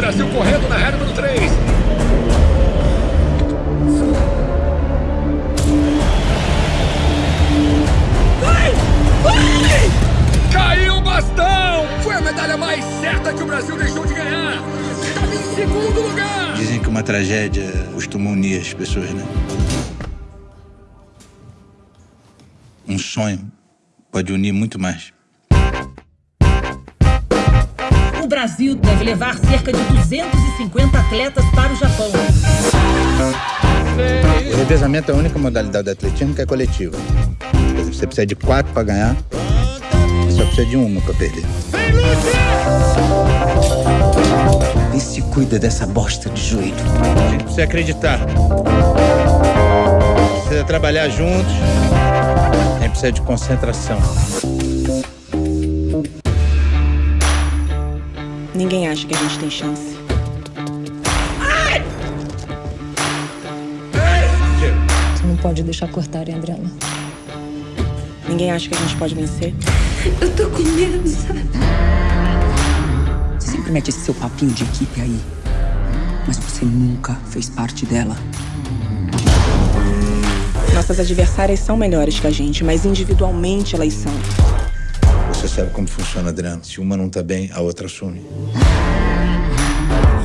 Brasil correndo na reta número 3. Vai! Vai! Caiu o bastão! Foi a medalha mais certa que o Brasil deixou de ganhar. Estava em segundo lugar. Dizem que uma tragédia costuma unir as pessoas, né? Um sonho pode unir muito mais. Brasil deve levar cerca de 250 atletas para o Japão. O revezamento é a única modalidade do atletismo que é coletiva. Você precisa de quatro para ganhar, e só precisa de uma para perder. E se cuida dessa bosta de joelho. A gente precisa acreditar. Precisa trabalhar juntos. A gente precisa de concentração. Ninguém acha que a gente tem chance. Você não pode deixar cortarem a Adriana. Ninguém acha que a gente pode vencer. Eu tô com medo, sabe? Você sempre mete esse seu papinho de equipe aí. Mas você nunca fez parte dela. Nossas adversárias são melhores que a gente, mas individualmente elas são. Você sabe como funciona, Adriano. Se uma não tá bem, a outra assume.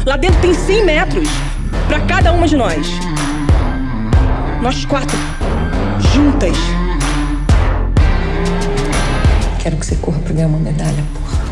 Lá dentro tem 100 metros pra cada uma de nós. Nós quatro, juntas. Quero que você corra pra ganhar uma medalha, porra.